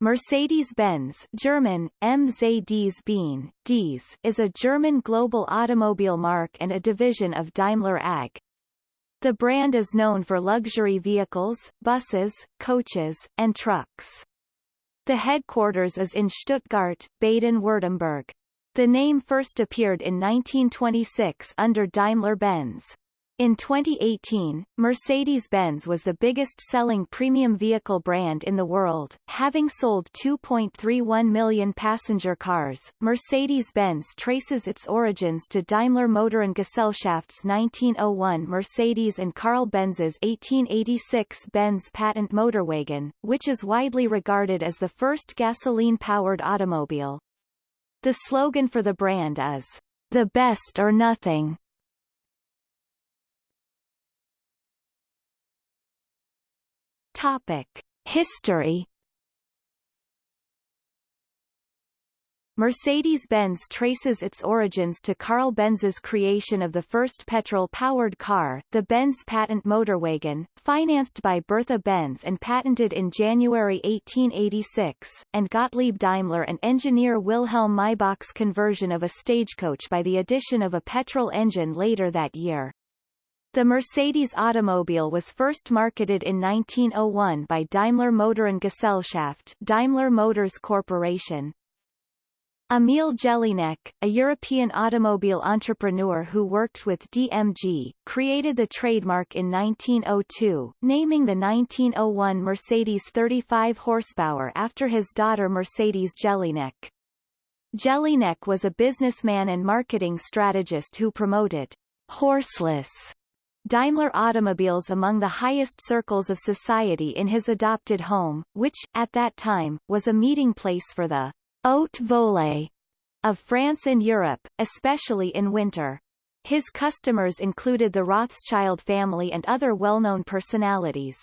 Mercedes-Benz German, MZDs is a German global automobile marque and a division of Daimler AG. The brand is known for luxury vehicles, buses, coaches, and trucks. The headquarters is in Stuttgart, Baden-Württemberg. The name first appeared in 1926 under Daimler-Benz. In 2018, Mercedes-Benz was the biggest-selling premium vehicle brand in the world, having sold 2.31 million passenger cars. Mercedes-Benz traces its origins to Daimler-Motoren-Gesellschaft's 1901 Mercedes and Carl Benz's 1886 Benz patent motorwagen, which is widely regarded as the first gasoline-powered automobile. The slogan for the brand is, "The best or nothing." Topic: History Mercedes-Benz traces its origins to Carl Benz's creation of the first petrol-powered car, the Benz patent motorwagen, financed by Bertha Benz and patented in January 1886, and Gottlieb Daimler and engineer Wilhelm Maybach's conversion of a stagecoach by the addition of a petrol engine later that year. The Mercedes automobile was first marketed in 1901 by Daimler-Motoren-Gesellschaft Daimler Motors Corporation. Emil Jelinek, a European automobile entrepreneur who worked with DMG, created the trademark in 1902, naming the 1901 Mercedes 35 horsepower after his daughter Mercedes Jelinek. Jelinek was a businessman and marketing strategist who promoted horseless Daimler automobiles among the highest circles of society in his adopted home, which, at that time, was a meeting place for the haute volée of France and Europe, especially in winter. His customers included the Rothschild family and other well-known personalities.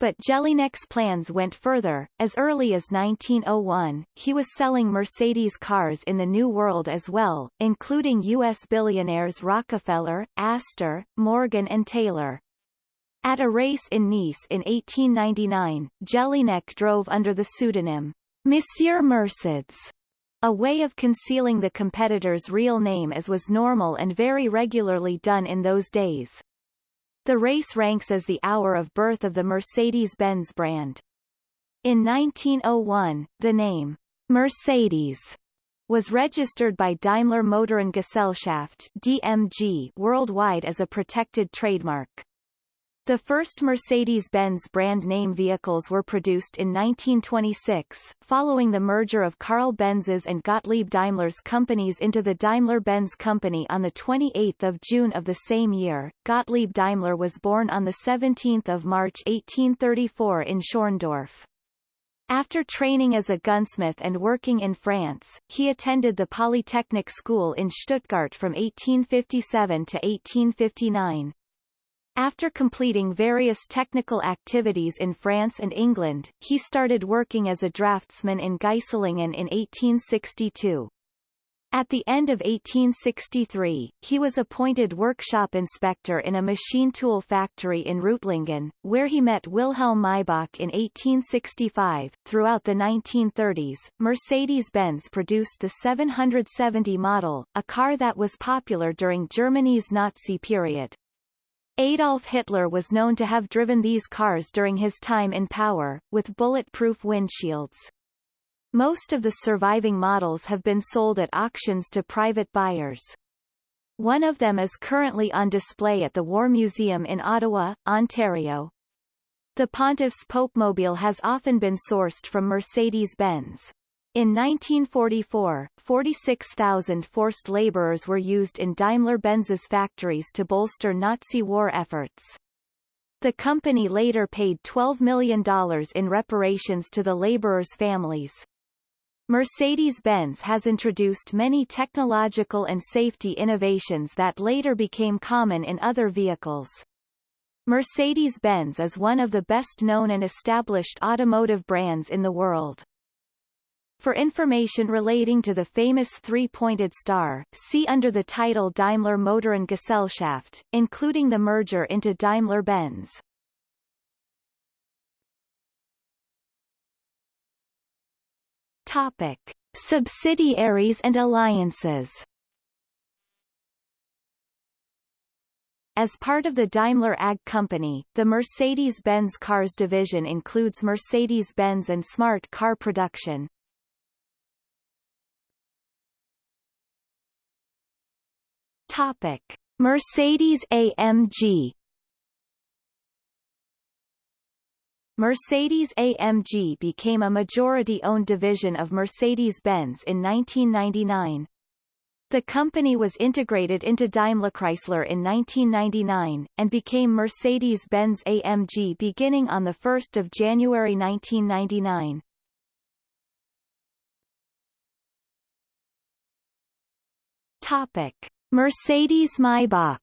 But Jelinek's plans went further. As early as 1901, he was selling Mercedes cars in the New World as well, including U.S. billionaires Rockefeller, Astor, Morgan and Taylor. At a race in Nice in 1899, Jelinek drove under the pseudonym Monsieur Mercedes, a way of concealing the competitor's real name as was normal and very regularly done in those days. The race ranks as the hour of birth of the Mercedes-Benz brand. In 1901, the name Mercedes was registered by Daimler-Motoren-Gesellschaft DMG worldwide as a protected trademark. The first Mercedes-Benz brand name vehicles were produced in 1926, following the merger of Carl Benz's and Gottlieb Daimler's companies into the Daimler-Benz company on 28 June of the same year. Gottlieb Daimler was born on 17 March 1834 in Schorndorf. After training as a gunsmith and working in France, he attended the Polytechnic School in Stuttgart from 1857 to 1859. After completing various technical activities in France and England, he started working as a draftsman in Geislingen in 1862. At the end of 1863, he was appointed workshop inspector in a machine tool factory in Reutlingen, where he met Wilhelm Maybach in 1865. Throughout the 1930s, Mercedes-Benz produced the 770 model, a car that was popular during Germany's Nazi period. Adolf Hitler was known to have driven these cars during his time in power, with bulletproof windshields. Most of the surviving models have been sold at auctions to private buyers. One of them is currently on display at the War Museum in Ottawa, Ontario. The Pontiff's Popemobile has often been sourced from Mercedes-Benz. In 1944, 46,000 forced laborers were used in Daimler-Benz's factories to bolster Nazi war efforts. The company later paid $12 million in reparations to the laborers' families. Mercedes-Benz has introduced many technological and safety innovations that later became common in other vehicles. Mercedes-Benz is one of the best-known and established automotive brands in the world. For information relating to the famous three-pointed star, see under the title Daimler-Motoren-Gesellschaft, including the merger into Daimler-Benz. Topic. Subsidiaries and alliances As part of the Daimler AG company, the Mercedes-Benz Cars division includes Mercedes-Benz and Smart car production. Topic: Mercedes-AMG Mercedes-AMG became a majority-owned division of Mercedes-Benz in 1999. The company was integrated into DaimlerChrysler in 1999, and became Mercedes-Benz AMG beginning on 1 January 1999. Topic. Mercedes-Maybach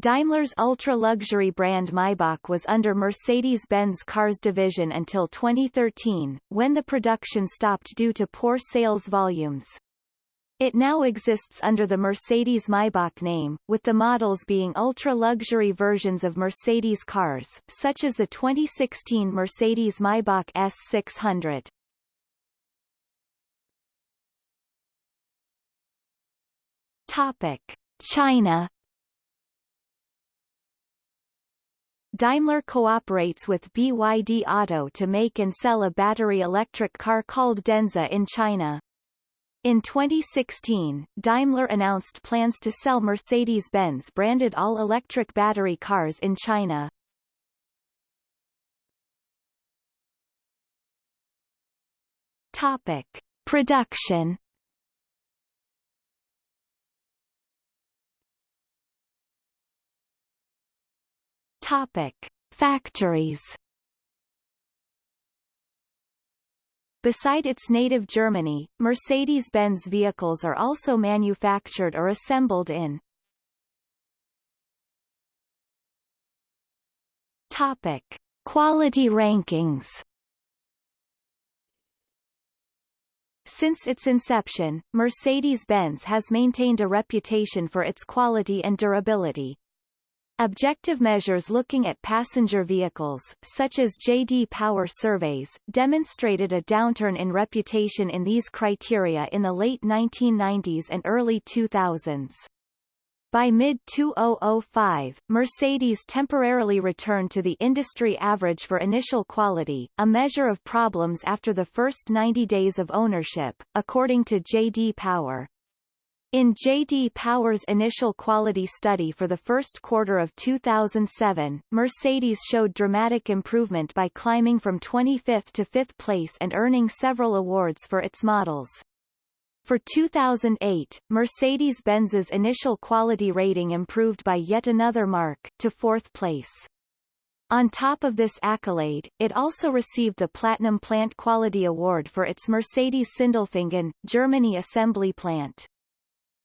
Daimler's ultra-luxury brand Maybach was under Mercedes-Benz Cars division until 2013, when the production stopped due to poor sales volumes. It now exists under the Mercedes-Maybach name, with the models being ultra-luxury versions of Mercedes cars, such as the 2016 Mercedes-Maybach S600. Topic. China Daimler cooperates with BYD Auto to make and sell a battery electric car called Denza in China. In 2016, Daimler announced plans to sell Mercedes-Benz branded all-electric battery cars in China. Topic. Production Topic: Factories. Beside its native Germany, Mercedes-Benz vehicles are also manufactured or assembled in Topic: Quality rankings. Since its inception, Mercedes-Benz has maintained a reputation for its quality and durability. Objective measures looking at passenger vehicles, such as J.D. Power surveys, demonstrated a downturn in reputation in these criteria in the late 1990s and early 2000s. By mid-2005, Mercedes temporarily returned to the industry average for initial quality, a measure of problems after the first 90 days of ownership, according to J.D. Power. In J.D. Power's initial quality study for the first quarter of 2007, Mercedes showed dramatic improvement by climbing from 25th to 5th place and earning several awards for its models. For 2008, Mercedes-Benz's initial quality rating improved by yet another mark, to fourth place. On top of this accolade, it also received the Platinum Plant Quality Award for its Mercedes Sindelfingen, Germany assembly plant.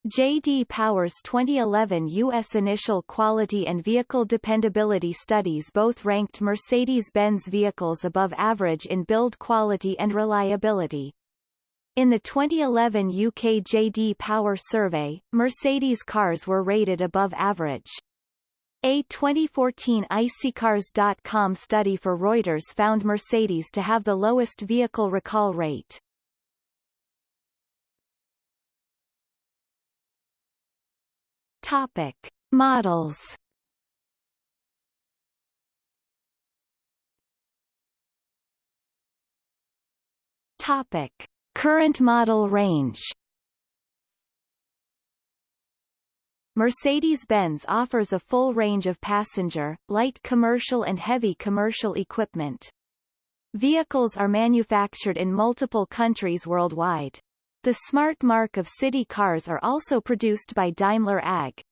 J.D. Power's 2011 U.S. Initial Quality and Vehicle Dependability Studies both ranked Mercedes-Benz vehicles above average in build quality and reliability. In the 2011 UK J.D. Power survey, Mercedes cars were rated above average. A 2014 iSeeCars.com study for Reuters found Mercedes to have the lowest vehicle recall rate. Topic: Models. Topic: Current model range. Mercedes-Benz offers a full range of passenger, light commercial and heavy commercial equipment. Vehicles are manufactured in multiple countries worldwide. The Smart marque of city cars are also produced by Daimler AG.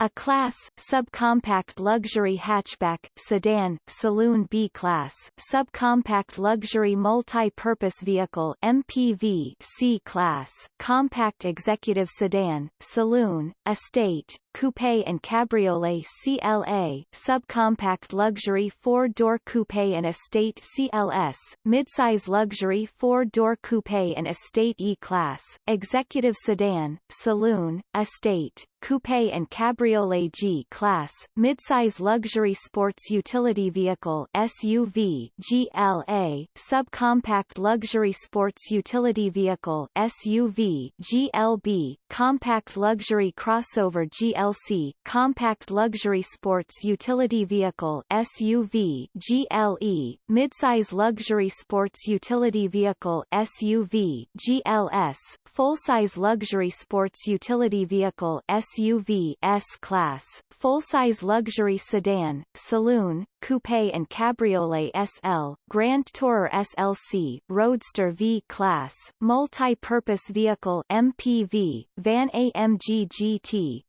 A class, subcompact luxury hatchback, sedan, saloon B-class, subcompact luxury multi-purpose vehicle MPV C-class, compact executive sedan, saloon, estate, coupe and cabriolet CLA, subcompact luxury four-door coupe and estate CLS, midsize luxury four-door coupe and estate E-Class, executive sedan, saloon, estate, coupe and cabriolet G-Class, midsize luxury sports utility vehicle SUV GLA, subcompact luxury sports utility vehicle SUV GLB, compact luxury crossover GLC, compact luxury sports utility vehicle SUV GLE, midsize luxury sports utility vehicle SUV GLS, full-size luxury sports utility vehicle SUV S-Class, full-size luxury sedan, saloon, coupe and cabriolet SL, Grand Tourer SLC, Roadster V-Class, multi-purpose vehicle MPV, van AMG GT,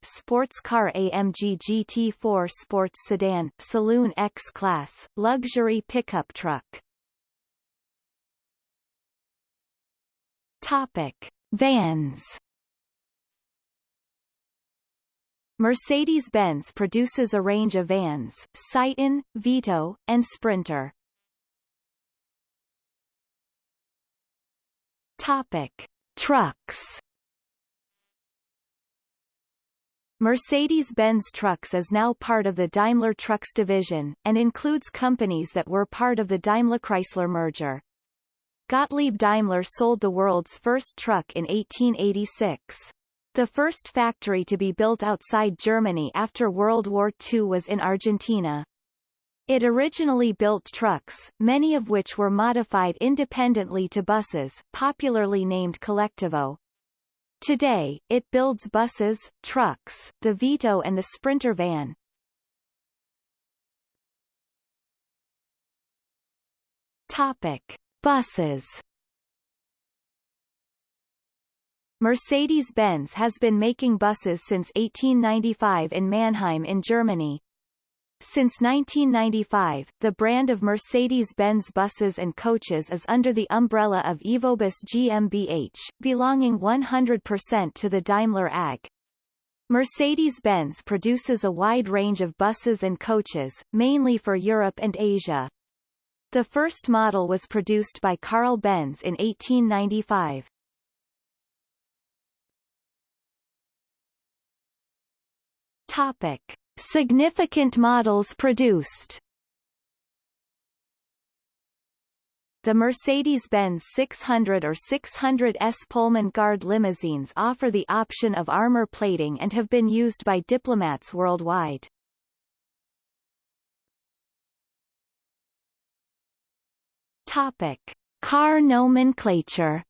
sports car AMG GT4 sports sedan, saloon X-Class, luxury pickup truck. Topic. Vans Mercedes-Benz produces a range of vans, Citan, Vito, and Sprinter. Topic. Trucks Mercedes-Benz Trucks is now part of the Daimler Trucks division, and includes companies that were part of the Daimler-Chrysler merger. Gottlieb Daimler sold the world's first truck in 1886. The first factory to be built outside Germany after World War II was in Argentina. It originally built trucks, many of which were modified independently to buses, popularly named Collectivo. Today, it builds buses, trucks, the Vito and the Sprinter van. Topic. Buses Mercedes-Benz has been making buses since 1895 in Mannheim in Germany. Since 1995, the brand of Mercedes-Benz buses and coaches is under the umbrella of Evobus GmbH, belonging 100% to the Daimler AG. Mercedes-Benz produces a wide range of buses and coaches, mainly for Europe and Asia. The first model was produced by Carl Benz in 1895. Topic. Significant models produced The Mercedes-Benz 600 or 600S Pullman Guard limousines offer the option of armor plating and have been used by diplomats worldwide. Topic. Car nomenclature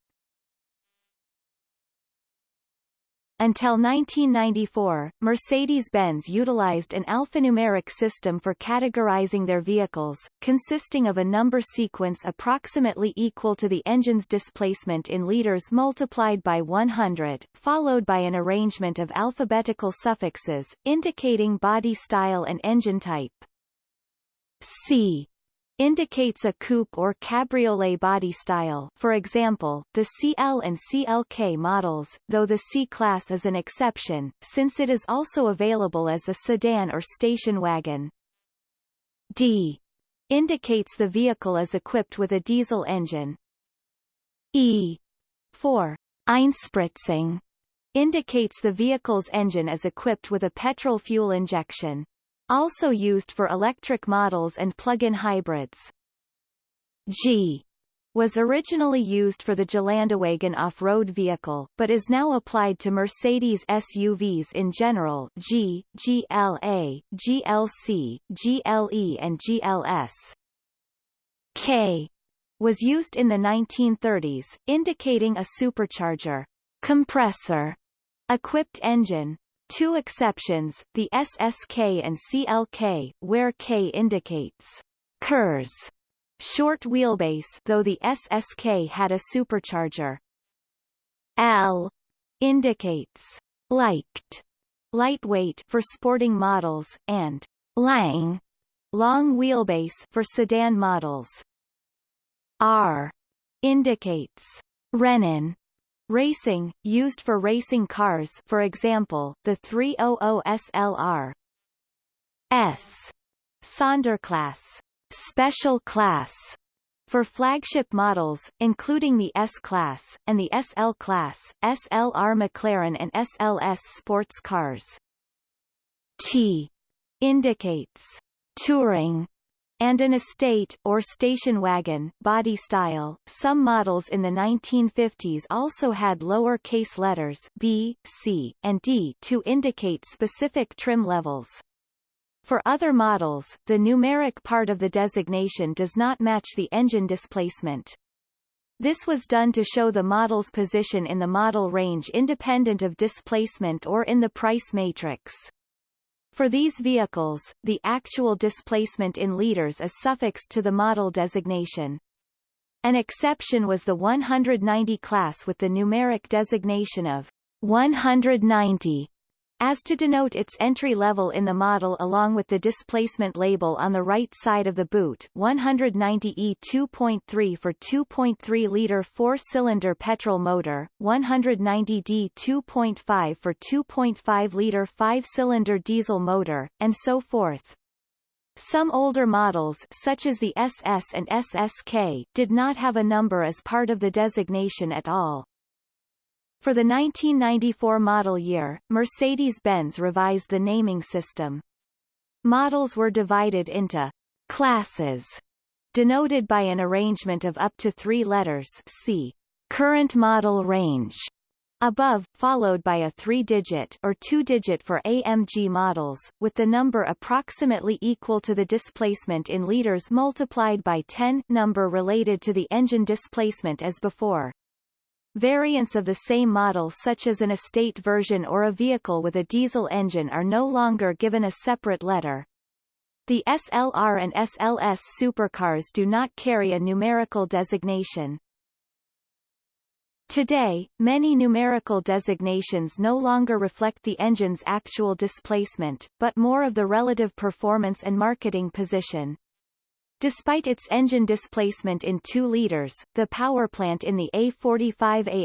Until 1994, Mercedes-Benz utilized an alphanumeric system for categorizing their vehicles, consisting of a number sequence approximately equal to the engine's displacement in liters multiplied by 100, followed by an arrangement of alphabetical suffixes, indicating body style and engine type. C indicates a coupe or cabriolet body style for example, the CL and CLK models, though the C-Class is an exception, since it is also available as a sedan or station wagon. D indicates the vehicle is equipped with a diesel engine. E for Einspritzung indicates the vehicle's engine is equipped with a petrol fuel injection also used for electric models and plug-in hybrids. G was originally used for the Gelandewagen off-road vehicle, but is now applied to Mercedes SUVs in general G, GLA, GLC, GLE and GLS. K was used in the 1930s, indicating a supercharger compressor equipped engine, Two exceptions, the SSK and CLK, where K indicates kurz, short wheelbase though the SSK had a supercharger. L indicates leicht, lightweight for sporting models, and lang, long wheelbase for sedan models. R indicates Rennen, Racing, used for racing cars for example, the 300 SLR. S. Sonderklasse special class for flagship models, including the S-Class, and the SL-Class, SLR McLaren and SLS sports cars. T indicates touring and an estate or station wagon body style. Some models in the 1950s also had lower case letters B, C, and D to indicate specific trim levels. For other models, the numeric part of the designation does not match the engine displacement. This was done to show the model's position in the model range independent of displacement or in the price matrix. For these vehicles, the actual displacement in liters is suffixed to the model designation. An exception was the 190 class with the numeric designation of 190 as to denote its entry level in the model along with the displacement label on the right side of the boot 190E 2.3 for 2.3-liter four-cylinder petrol motor, 190D 2.5 for 2.5-liter five-cylinder diesel motor, and so forth. Some older models such as the SS and SSK did not have a number as part of the designation at all. For the 1994 model year, Mercedes-Benz revised the naming system. Models were divided into classes, denoted by an arrangement of up to three letters see current model range above, followed by a three-digit or two-digit for AMG models, with the number approximately equal to the displacement in liters multiplied by 10 number related to the engine displacement as before. Variants of the same model such as an estate version or a vehicle with a diesel engine are no longer given a separate letter. The SLR and SLS supercars do not carry a numerical designation. Today, many numerical designations no longer reflect the engine's actual displacement, but more of the relative performance and marketing position. Despite its engine displacement in 2 liters, the powerplant in the A45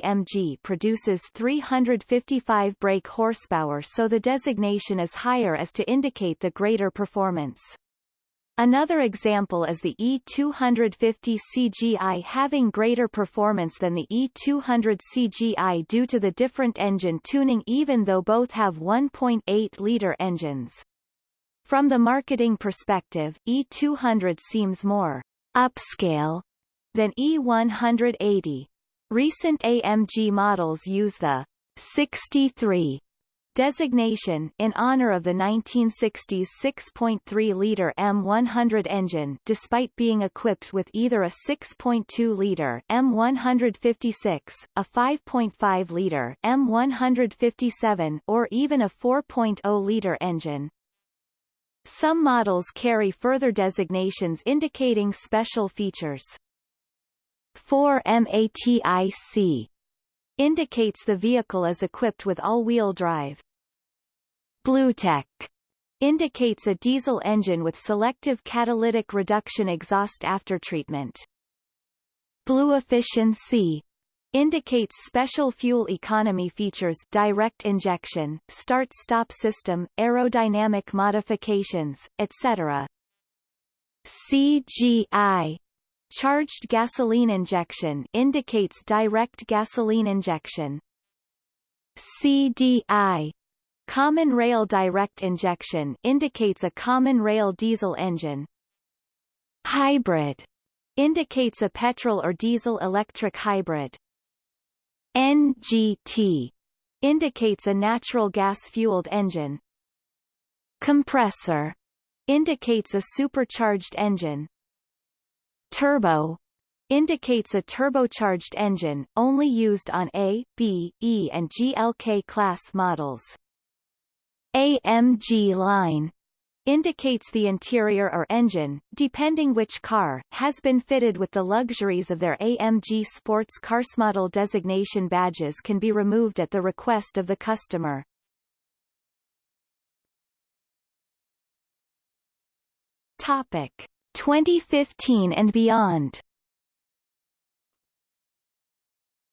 AMG produces 355 brake horsepower so the designation is higher as to indicate the greater performance. Another example is the E250 CGI having greater performance than the E200 CGI due to the different engine tuning even though both have 1.8-liter engines. From the marketing perspective, E200 seems more upscale than E180. Recent AMG models use the 63 designation in honor of the 1960s 6.3-liter M100 engine despite being equipped with either a 6.2-liter M156, a 5.5-liter M157 or even a 4.0-liter engine. Some models carry further designations indicating special features. 4MATIC indicates the vehicle is equipped with all-wheel drive. BlueTEC indicates a diesel engine with selective catalytic reduction exhaust aftertreatment. Blue Efficiency indicates special fuel economy features direct injection, start-stop system, aerodynamic modifications, etc. CGI Charged gasoline injection indicates direct gasoline injection. CDI Common rail direct injection indicates a common rail diesel engine. Hybrid indicates a petrol or diesel electric hybrid. NGT indicates a natural gas-fueled engine. Compressor indicates a supercharged engine. Turbo indicates a turbocharged engine, only used on A, B, E and GLK class models. AMG line indicates the interior or engine, depending which car, has been fitted with the luxuries of their AMG Sports cars. Model designation badges can be removed at the request of the customer. Topic 2015 and beyond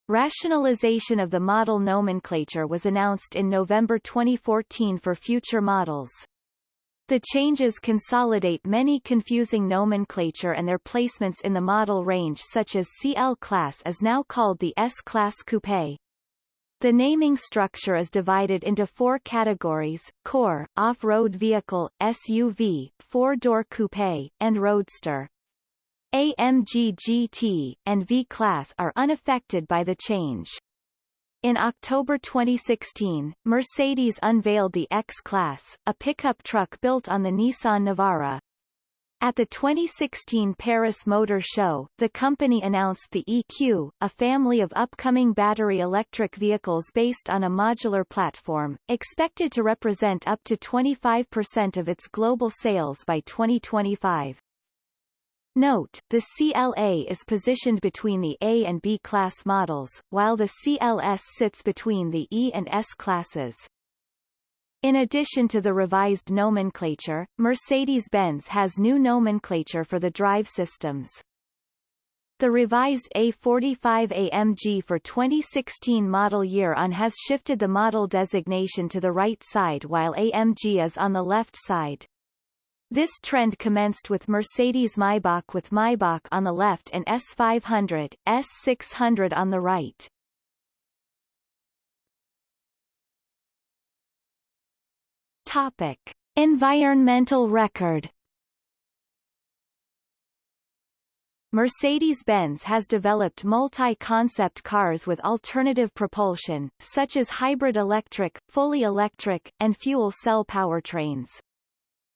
Rationalization of the model nomenclature was announced in November 2014 for future models. The changes consolidate many confusing nomenclature and their placements in the model range such as CL class is now called the S-Class Coupe. The naming structure is divided into four categories, core, off-road vehicle, SUV, four-door coupe, and roadster. AMG GT, and V-Class are unaffected by the change. In October 2016, Mercedes unveiled the X-Class, a pickup truck built on the Nissan Navara. At the 2016 Paris Motor Show, the company announced the EQ, a family of upcoming battery electric vehicles based on a modular platform, expected to represent up to 25% of its global sales by 2025. Note, the CLA is positioned between the A and B class models, while the CLS sits between the E and S classes. In addition to the revised nomenclature, Mercedes-Benz has new nomenclature for the drive systems. The revised A45 AMG for 2016 model year on has shifted the model designation to the right side while AMG is on the left side. This trend commenced with Mercedes Maybach with Maybach on the left and S500, S600 on the right. Topic. Environmental record Mercedes-Benz has developed multi-concept cars with alternative propulsion, such as hybrid electric, fully electric, and fuel cell powertrains.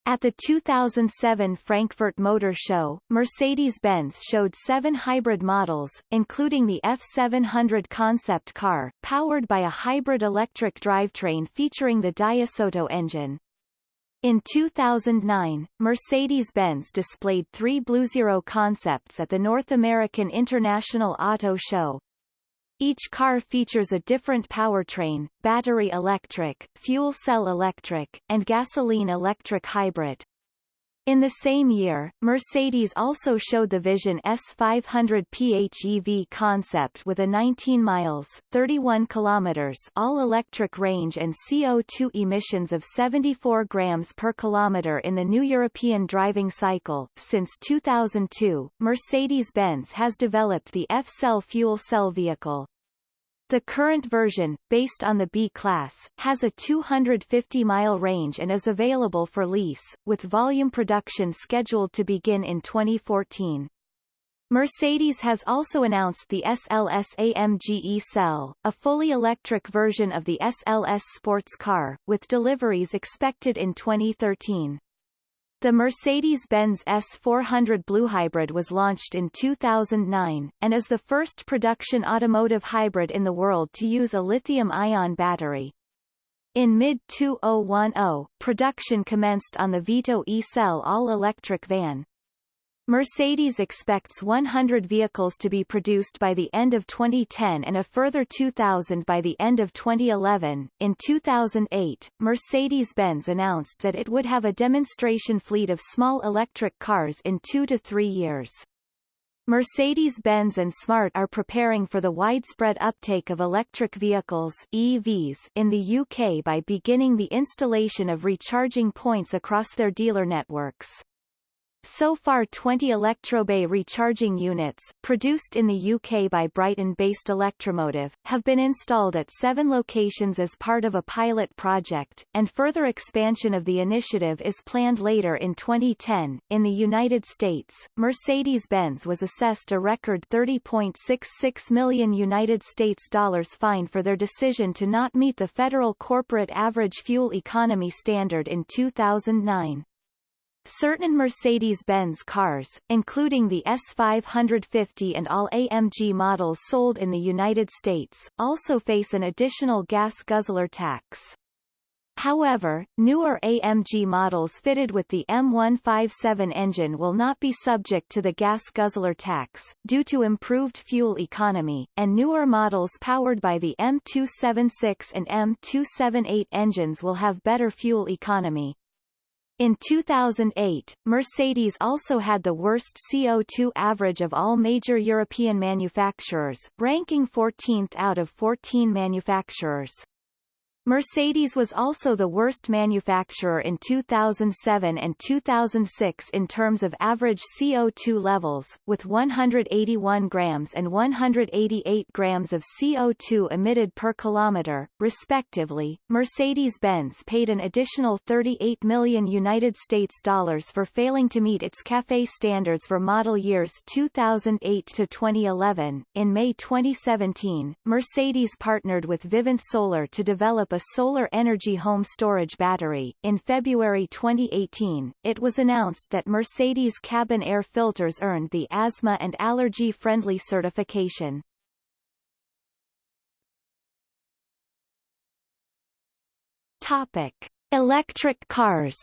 At the 2007 Frankfurt Motor Show, Mercedes-Benz showed seven hybrid models, including the F700 concept car, powered by a hybrid electric drivetrain featuring the DiesOtto engine. In 2009, Mercedes-Benz displayed three BlueZero concepts at the North American International Auto Show, each car features a different powertrain, battery electric, fuel cell electric, and gasoline electric hybrid. In the same year, Mercedes also showed the Vision S500 PHEV concept with a 19 miles 31 kilometers all-electric range and CO2 emissions of 74 grams per kilometer in the new European driving cycle. Since 2002, Mercedes-Benz has developed the F-Cell fuel cell vehicle. The current version, based on the B-Class, has a 250-mile range and is available for lease, with volume production scheduled to begin in 2014. Mercedes has also announced the SLS AMG E-Cell, a fully electric version of the SLS sports car, with deliveries expected in 2013. The Mercedes-Benz S400 Blue Hybrid was launched in 2009, and is the first production automotive hybrid in the world to use a lithium-ion battery. In mid-2010, production commenced on the Vito e-Cell all-electric van. Mercedes expects 100 vehicles to be produced by the end of 2010 and a further 2,000 by the end of 2011. In 2008, Mercedes-Benz announced that it would have a demonstration fleet of small electric cars in two to three years. Mercedes-Benz and Smart are preparing for the widespread uptake of electric vehicles EVs in the UK by beginning the installation of recharging points across their dealer networks. So far 20 Elektrobay recharging units, produced in the UK by Brighton-based Elektromotive, have been installed at seven locations as part of a pilot project, and further expansion of the initiative is planned later in 2010. In the United States, Mercedes-Benz was assessed a record 30.66 million United States dollars fine for their decision to not meet the federal corporate average fuel economy standard in 2009. Certain Mercedes-Benz cars, including the S550 and all AMG models sold in the United States, also face an additional gas guzzler tax. However, newer AMG models fitted with the M157 engine will not be subject to the gas guzzler tax, due to improved fuel economy, and newer models powered by the M276 and M278 engines will have better fuel economy. In 2008, Mercedes also had the worst CO2 average of all major European manufacturers, ranking 14th out of 14 manufacturers. Mercedes was also the worst manufacturer in 2007 and 2006 in terms of average CO2 levels, with 181 grams and 188 grams of CO2 emitted per kilometer, respectively. Mercedes-Benz paid an additional 38 million United States dollars for failing to meet its CAFE standards for model years 2008 to 2011. In May 2017, Mercedes partnered with Vivint Solar to develop a solar energy home storage battery. In February 2018, it was announced that Mercedes cabin air filters earned the asthma and allergy friendly certification. Topic: Electric cars.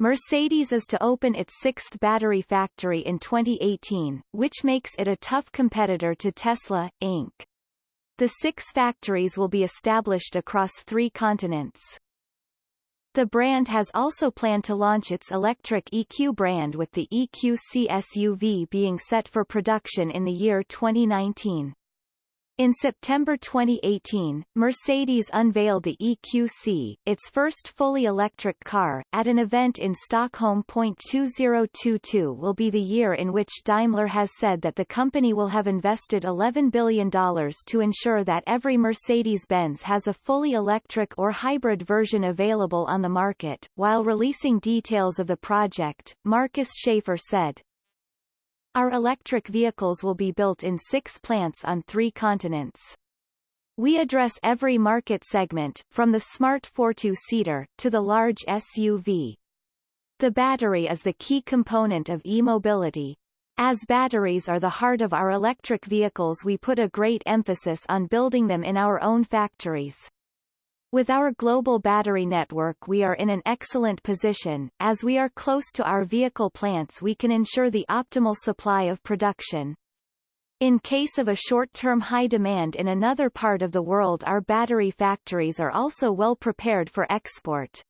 Mercedes is to open its sixth battery factory in 2018, which makes it a tough competitor to Tesla, Inc. The six factories will be established across three continents. The brand has also planned to launch its electric EQ brand with the EQC SUV being set for production in the year 2019. In September 2018, Mercedes unveiled the EQC, its first fully electric car, at an event in Stockholm. 2022 will be the year in which Daimler has said that the company will have invested $11 billion to ensure that every Mercedes-Benz has a fully electric or hybrid version available on the market. While releasing details of the project, Markus Schäfer said, our electric vehicles will be built in six plants on three continents. We address every market segment, from the smart 4-2-seater, to the large SUV. The battery is the key component of e-mobility. As batteries are the heart of our electric vehicles we put a great emphasis on building them in our own factories. With our global battery network we are in an excellent position, as we are close to our vehicle plants we can ensure the optimal supply of production. In case of a short-term high demand in another part of the world our battery factories are also well prepared for export.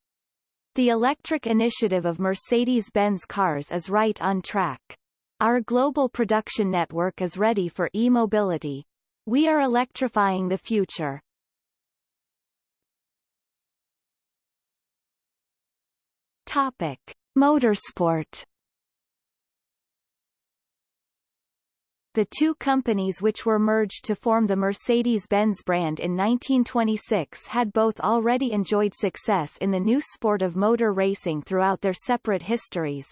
The electric initiative of Mercedes-Benz cars is right on track. Our global production network is ready for e-mobility. We are electrifying the future. Topic: Motorsport. The two companies which were merged to form the Mercedes-Benz brand in 1926 had both already enjoyed success in the new sport of motor racing throughout their separate histories.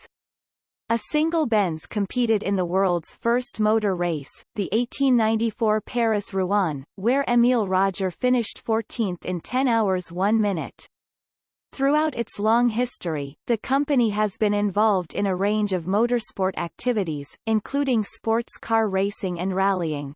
A single Benz competed in the world's first motor race, the 1894 Paris-Rouen, where Émile Roger finished 14th in 10 hours 1 minute. Throughout its long history, the company has been involved in a range of motorsport activities, including sports car racing and rallying.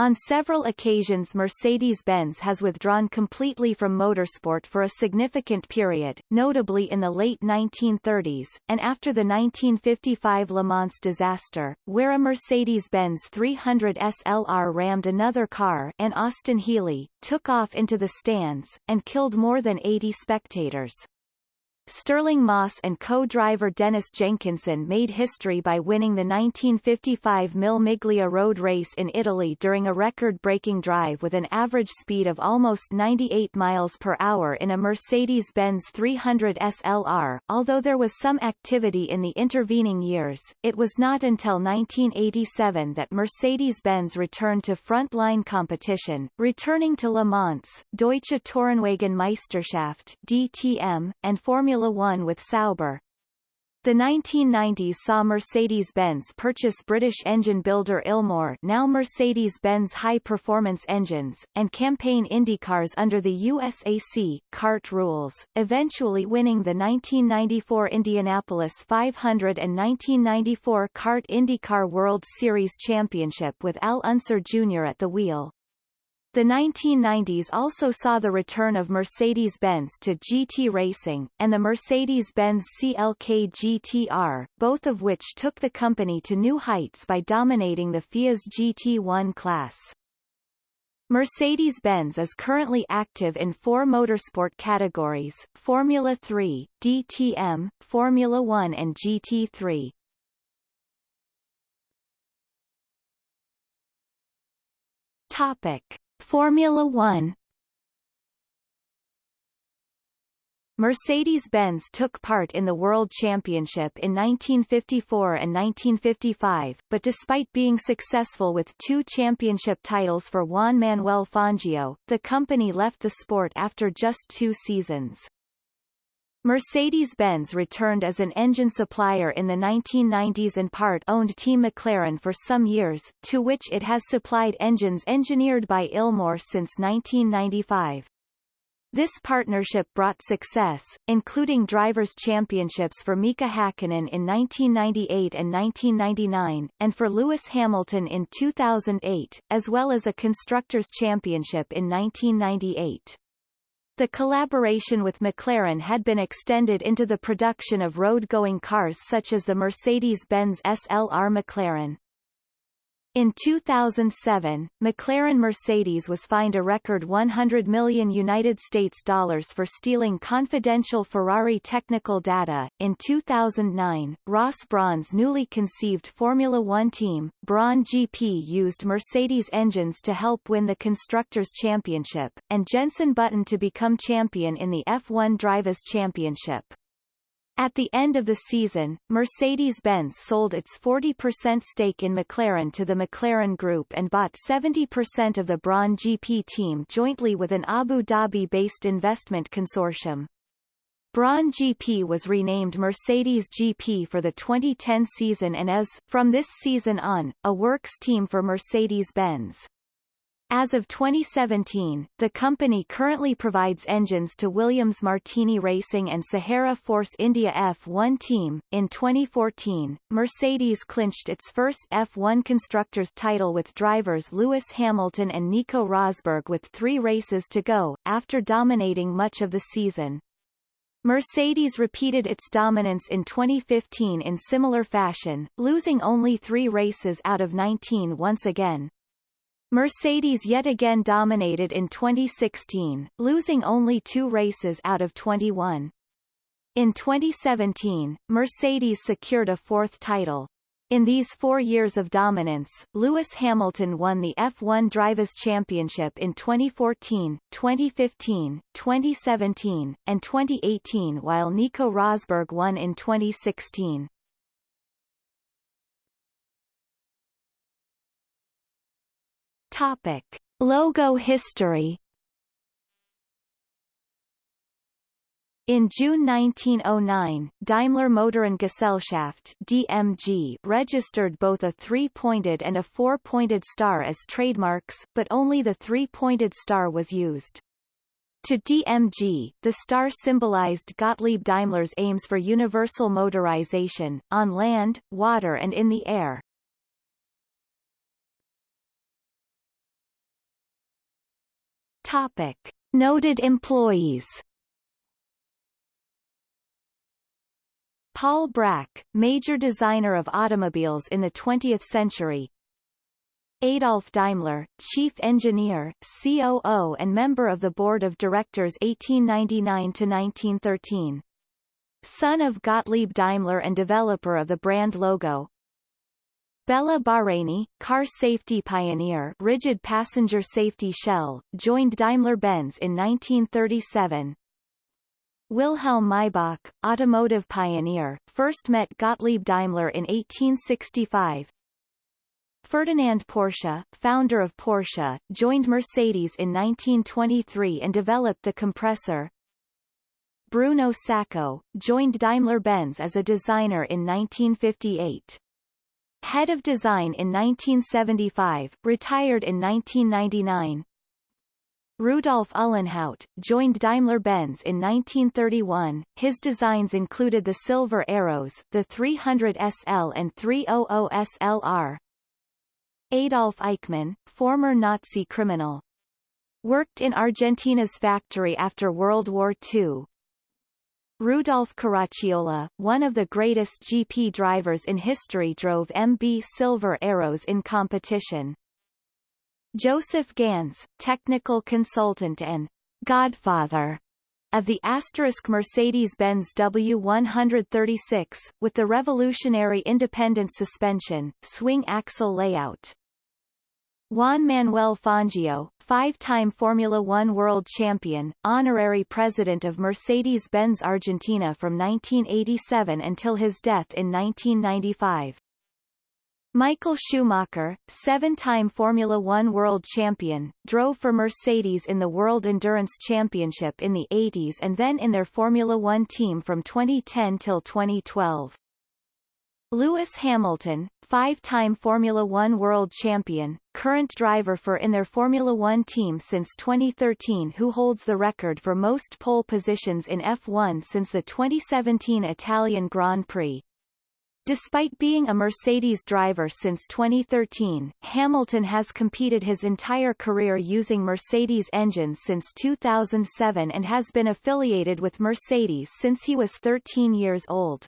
On several occasions Mercedes-Benz has withdrawn completely from motorsport for a significant period, notably in the late 1930s, and after the 1955 Le Mans disaster, where a Mercedes-Benz 300 SLR rammed another car and Austin Healey, took off into the stands, and killed more than 80 spectators. Stirling Moss and co-driver Dennis Jenkinson made history by winning the 1955 Mille Miglia road race in Italy during a record-breaking drive with an average speed of almost 98 miles per hour in a Mercedes-Benz 300 SLR. Although there was some activity in the intervening years, it was not until 1987 that Mercedes-Benz returned to front-line competition, returning to Le Mans, Deutsche Tourenwagen Meisterschaft DTM, and Formula Formula One with Sauber. The 1990s saw Mercedes-Benz purchase British engine builder Ilmor now Mercedes-Benz High Performance Engines, and campaign IndyCars under the USAC CART rules, eventually winning the 1994 Indianapolis 500 and 1994 CART IndyCar World Series Championship with Al Unser Jr. at the wheel. The 1990s also saw the return of Mercedes-Benz to GT racing, and the Mercedes-Benz CLK GTR, both of which took the company to new heights by dominating the FIA's GT1 class. Mercedes-Benz is currently active in four motorsport categories, Formula 3, DTM, Formula 1 and GT3. Topic. Formula 1 Mercedes-Benz took part in the World Championship in 1954 and 1955, but despite being successful with two championship titles for Juan Manuel Fangio, the company left the sport after just two seasons. Mercedes-Benz returned as an engine supplier in the 1990s and part-owned Team McLaren for some years, to which it has supplied engines engineered by Ilmor since 1995. This partnership brought success, including Drivers' Championships for Mika Hakkinen in 1998 and 1999, and for Lewis Hamilton in 2008, as well as a Constructors' Championship in 1998. The collaboration with McLaren had been extended into the production of road-going cars such as the Mercedes-Benz SLR McLaren. In 2007, McLaren Mercedes was fined a record 100 million United States dollars for stealing confidential Ferrari technical data. In 2009, Ross Brawn's newly conceived Formula One team, Brawn GP used Mercedes engines to help win the Constructors' Championship, and Jenson Button to become champion in the F1 Drivers' Championship. At the end of the season, Mercedes-Benz sold its 40% stake in McLaren to the McLaren Group and bought 70% of the Brawn GP team jointly with an Abu Dhabi-based investment consortium. Brawn GP was renamed Mercedes GP for the 2010 season and is, from this season on, a works team for Mercedes-Benz. As of 2017, the company currently provides engines to Williams Martini Racing and Sahara Force India F1 team. In 2014, Mercedes clinched its first F1 constructors title with drivers Lewis Hamilton and Nico Rosberg with three races to go, after dominating much of the season. Mercedes repeated its dominance in 2015 in similar fashion, losing only three races out of 19 once again. Mercedes yet again dominated in 2016, losing only two races out of 21. In 2017, Mercedes secured a fourth title. In these four years of dominance, Lewis Hamilton won the F1 Drivers' Championship in 2014, 2015, 2017, and 2018 while Nico Rosberg won in 2016. Topic. Logo history In June 1909, Daimler-Motoren-Gesellschaft (DMG) registered both a three-pointed and a four-pointed star as trademarks, but only the three-pointed star was used. To DMG, the star symbolized Gottlieb Daimler's aims for universal motorization, on land, water and in the air. Topic. Noted employees Paul Bracq, major designer of automobiles in the 20th century Adolf Daimler, chief engineer, COO and member of the board of directors 1899-1913. Son of Gottlieb Daimler and developer of the brand logo, Béla Barényi, car safety pioneer rigid passenger safety shell, joined Daimler-Benz in 1937. Wilhelm Maybach, automotive pioneer, first met Gottlieb Daimler in 1865. Ferdinand Porsche, founder of Porsche, joined Mercedes in 1923 and developed the compressor. Bruno Sacco, joined Daimler-Benz as a designer in 1958. Head of Design in 1975, retired in 1999. Rudolf Uhlenhaut, joined Daimler-Benz in 1931. His designs included the Silver Arrows, the 300 SL and 300 SLR. Adolf Eichmann, former Nazi criminal. Worked in Argentina's factory after World War II, Rudolf Caracciola, one of the greatest GP drivers in history drove MB Silver Arrows in competition. Josef Ganz, technical consultant and godfather of the asterisk Mercedes-Benz W136, with the revolutionary independent suspension, swing axle layout. Juan Manuel Fangio, five-time Formula One world champion, honorary president of Mercedes-Benz Argentina from 1987 until his death in 1995. Michael Schumacher, seven-time Formula One world champion, drove for Mercedes in the World Endurance Championship in the 80s and then in their Formula One team from 2010 till 2012. Lewis Hamilton, five-time Formula One world champion, current driver for in their Formula One team since 2013 who holds the record for most pole positions in F1 since the 2017 Italian Grand Prix. Despite being a Mercedes driver since 2013, Hamilton has competed his entire career using Mercedes engines since 2007 and has been affiliated with Mercedes since he was 13 years old.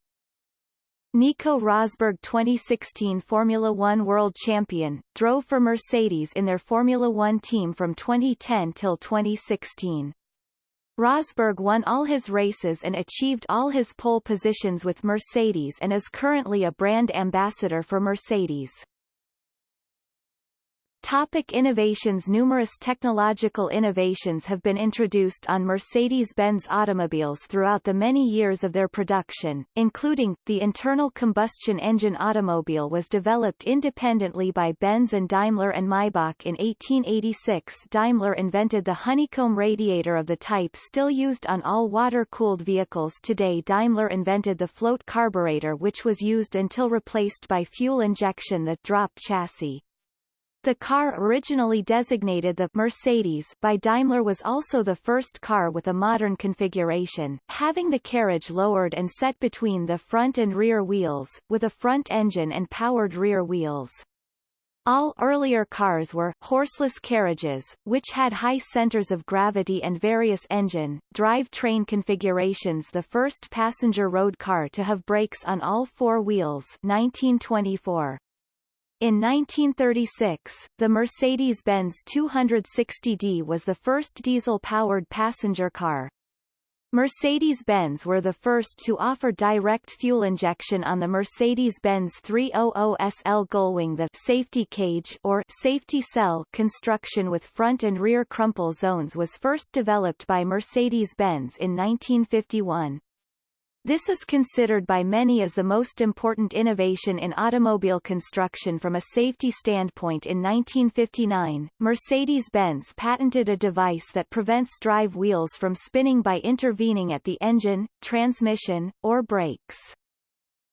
Nico Rosberg 2016 Formula One world champion, drove for Mercedes in their Formula One team from 2010 till 2016. Rosberg won all his races and achieved all his pole positions with Mercedes and is currently a brand ambassador for Mercedes. Topic innovations Numerous technological innovations have been introduced on Mercedes-Benz automobiles throughout the many years of their production, including, the internal combustion engine automobile was developed independently by Benz and Daimler and Maybach in 1886 Daimler invented the honeycomb radiator of the type still used on all water-cooled vehicles today Daimler invented the float carburetor which was used until replaced by fuel injection the drop chassis. The car originally designated the Mercedes by Daimler was also the first car with a modern configuration, having the carriage lowered and set between the front and rear wheels, with a front engine and powered rear wheels. All earlier cars were horseless carriages, which had high centers of gravity and various engine, drive train configurations the first passenger road car to have brakes on all four wheels 1924. In 1936, the Mercedes-Benz 260D was the first diesel-powered passenger car. Mercedes-Benz were the first to offer direct fuel injection on the Mercedes-Benz 300 SL Gullwing the safety cage or safety cell construction with front and rear crumple zones was first developed by Mercedes-Benz in 1951. This is considered by many as the most important innovation in automobile construction from a safety standpoint in 1959. Mercedes-Benz patented a device that prevents drive wheels from spinning by intervening at the engine, transmission, or brakes.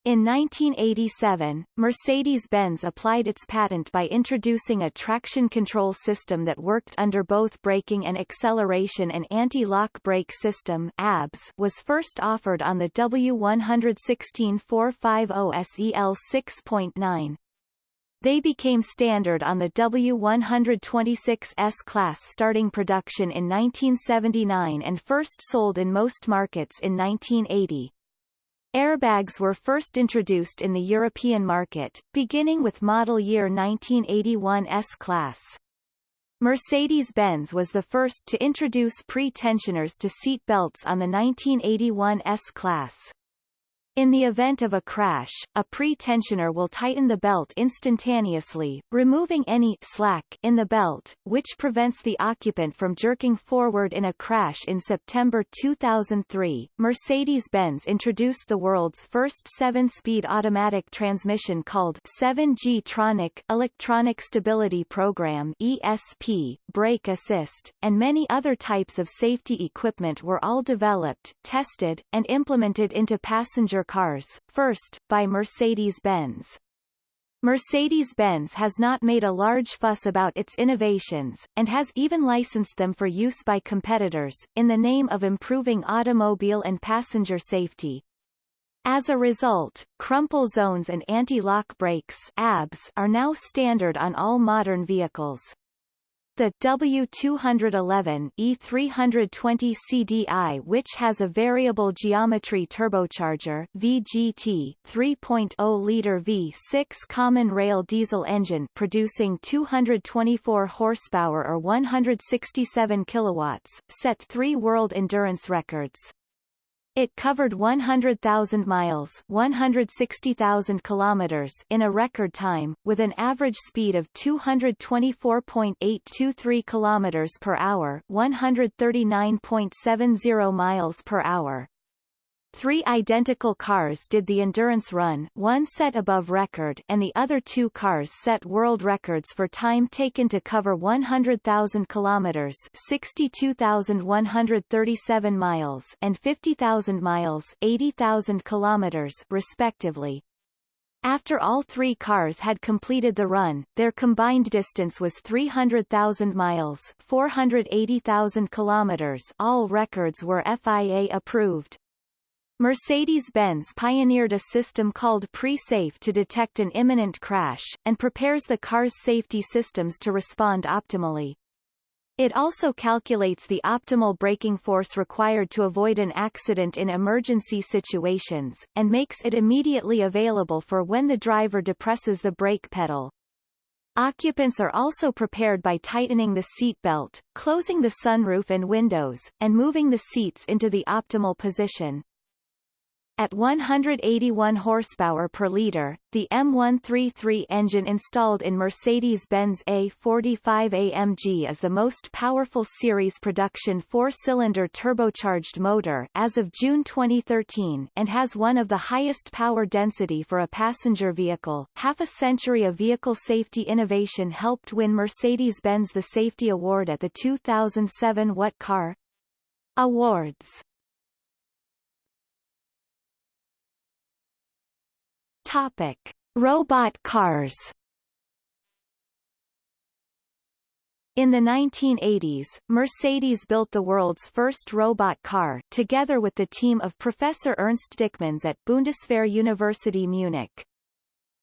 In 1987, Mercedes-Benz applied its patent by introducing a traction control system that worked under both braking and acceleration and anti-lock brake system ABS was first offered on the W116 450 SEL 6.9. They became standard on the W126 S-Class starting production in 1979 and first sold in most markets in 1980. Airbags were first introduced in the European market, beginning with model year 1981 S-Class. Mercedes-Benz was the first to introduce pre-tensioners to seat belts on the 1981 S-Class. In the event of a crash, a pre-tensioner will tighten the belt instantaneously, removing any slack in the belt, which prevents the occupant from jerking forward in a crash in September 2003. Mercedes-Benz introduced the world's first seven-speed automatic transmission called 7G Tronic Electronic Stability Program ESP, brake assist, and many other types of safety equipment were all developed, tested, and implemented into passenger cars, first, by Mercedes-Benz. Mercedes-Benz has not made a large fuss about its innovations, and has even licensed them for use by competitors, in the name of improving automobile and passenger safety. As a result, crumple zones and anti-lock brakes ABS are now standard on all modern vehicles. The W211 E320 CDI which has a variable geometry turbocharger VGT 3.0-liter V6 common rail diesel engine producing 224 horsepower or 167 kilowatts, set three world endurance records. It covered 100,000 miles 160,000 kilometers in a record time, with an average speed of 224.823 kilometers per hour 139.70 miles per hour. Three identical cars did the endurance run one set above record and the other two cars set world records for time taken to cover 100,000 kilometers 62,137 miles and 50,000 miles 80,000 kilometers respectively. After all three cars had completed the run, their combined distance was 300,000 miles 480,000 kilometers all records were FIA approved. Mercedes-Benz pioneered a system called Pre-Safe to detect an imminent crash, and prepares the car's safety systems to respond optimally. It also calculates the optimal braking force required to avoid an accident in emergency situations, and makes it immediately available for when the driver depresses the brake pedal. Occupants are also prepared by tightening the seat belt, closing the sunroof and windows, and moving the seats into the optimal position. At 181 horsepower per liter, the M133 engine installed in Mercedes-Benz A45 AMG is the most powerful series production four-cylinder turbocharged motor as of June 2013 and has one of the highest power density for a passenger vehicle. Half a century of vehicle safety innovation helped win Mercedes-Benz the Safety Award at the 2007 What Car? Awards. Topic: Robot cars. In the 1980s, Mercedes built the world's first robot car together with the team of Professor Ernst Dickmanns at Bundeswehr University Munich.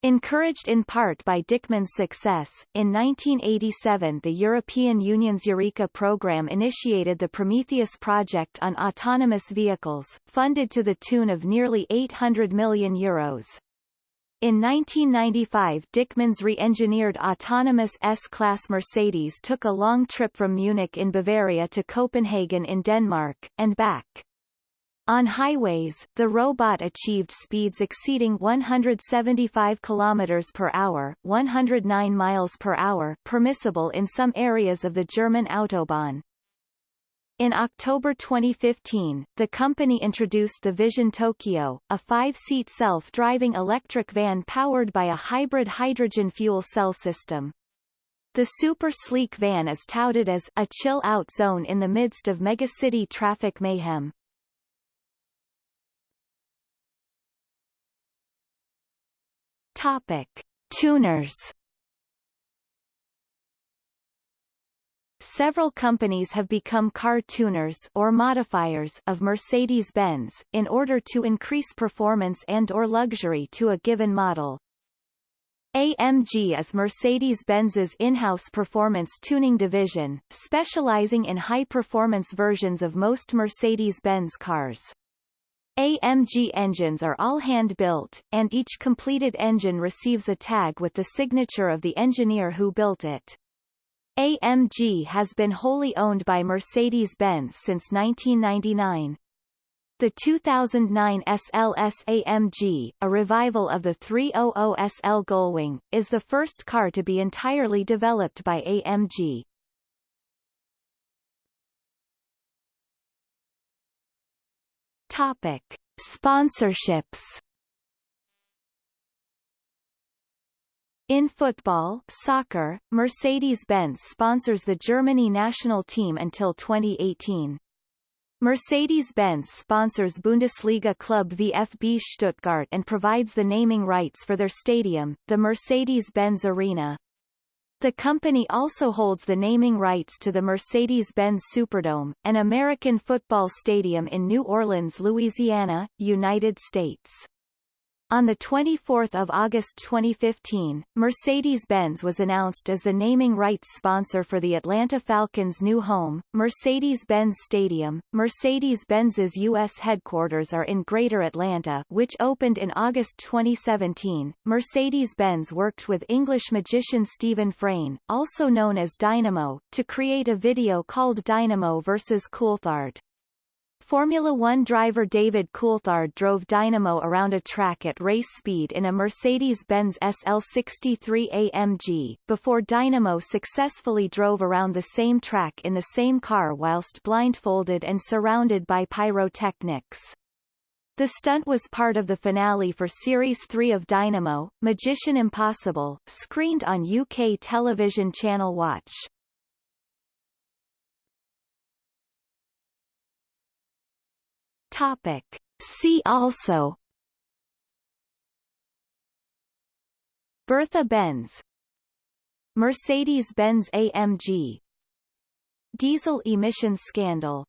Encouraged in part by Dickmann's success, in 1987 the European Union's Eureka program initiated the Prometheus project on autonomous vehicles, funded to the tune of nearly 800 million euros. In 1995 Dickmann's re-engineered autonomous S-Class Mercedes took a long trip from Munich in Bavaria to Copenhagen in Denmark, and back. On highways, the robot achieved speeds exceeding 175 km per hour 109 miles per hour permissible in some areas of the German Autobahn. In October 2015, the company introduced the Vision Tokyo, a five-seat self-driving electric van powered by a hybrid hydrogen fuel cell system. The super sleek van is touted as a chill-out zone in the midst of megacity traffic mayhem. Topic. Tuners Several companies have become car tuners or modifiers of Mercedes-Benz, in order to increase performance and or luxury to a given model. AMG is Mercedes-Benz's in-house performance tuning division, specializing in high-performance versions of most Mercedes-Benz cars. AMG engines are all hand-built, and each completed engine receives a tag with the signature of the engineer who built it. AMG has been wholly owned by Mercedes-Benz since 1999. The 2009 SLS AMG, a revival of the 300 SL Gullwing, is the first car to be entirely developed by AMG. Topic. Sponsorships In football soccer, Mercedes-Benz sponsors the Germany national team until 2018. Mercedes-Benz sponsors Bundesliga club VfB Stuttgart and provides the naming rights for their stadium, the Mercedes-Benz Arena. The company also holds the naming rights to the Mercedes-Benz Superdome, an American football stadium in New Orleans, Louisiana, United States. On 24 August 2015, Mercedes-Benz was announced as the naming rights sponsor for the Atlanta Falcons' new home, Mercedes-Benz Stadium. Mercedes-Benz's U.S. headquarters are in Greater Atlanta which opened in August 2017. Mercedes-Benz worked with English magician Stephen Frayne, also known as Dynamo, to create a video called Dynamo vs. Coulthard. Formula One driver David Coulthard drove Dynamo around a track at race speed in a Mercedes-Benz SL63 AMG, before Dynamo successfully drove around the same track in the same car whilst blindfolded and surrounded by pyrotechnics. The stunt was part of the finale for Series 3 of Dynamo, Magician Impossible, screened on UK television channel Watch. Topic. See also. Bertha Benz. Mercedes-Benz AMG Diesel emissions scandal